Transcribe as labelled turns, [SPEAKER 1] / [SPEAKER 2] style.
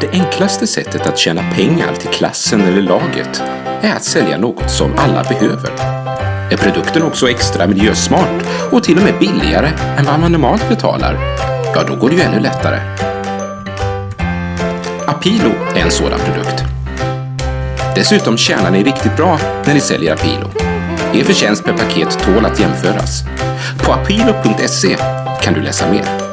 [SPEAKER 1] Det enklaste sättet att tjäna pengar till klassen eller laget är att sälja något som alla behöver. Är produkten också extra miljösmart och till och med billigare än vad man normalt betalar, ja då går det ju ännu lättare. Apilo är en sådan produkt. Dessutom tjänar ni riktigt bra när ni säljer Apilo. Er förtjänst per paket tål att jämföras. På apilo.se kan du läsa mer.